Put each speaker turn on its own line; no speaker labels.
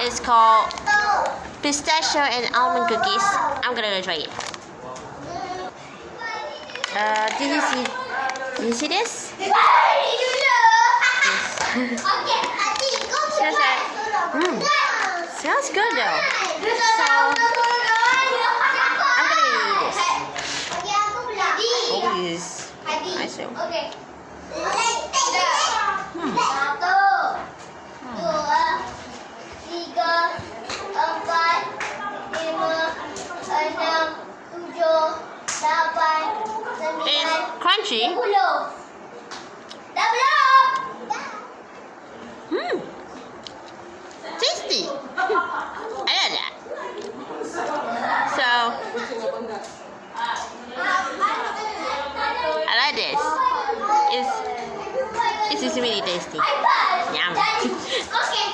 It's called pistachio and almond cookies. I'm gonna go try it. Uh, did you see? Did you see this? Smells like, mm, smells good though. So, I'm gonna eat this. Oh, yes. I see. It's crunchy.
sepuluh. Dah?
Hmm. Tasty. I that. So, I like this. It's, it's really tasty.
iPad.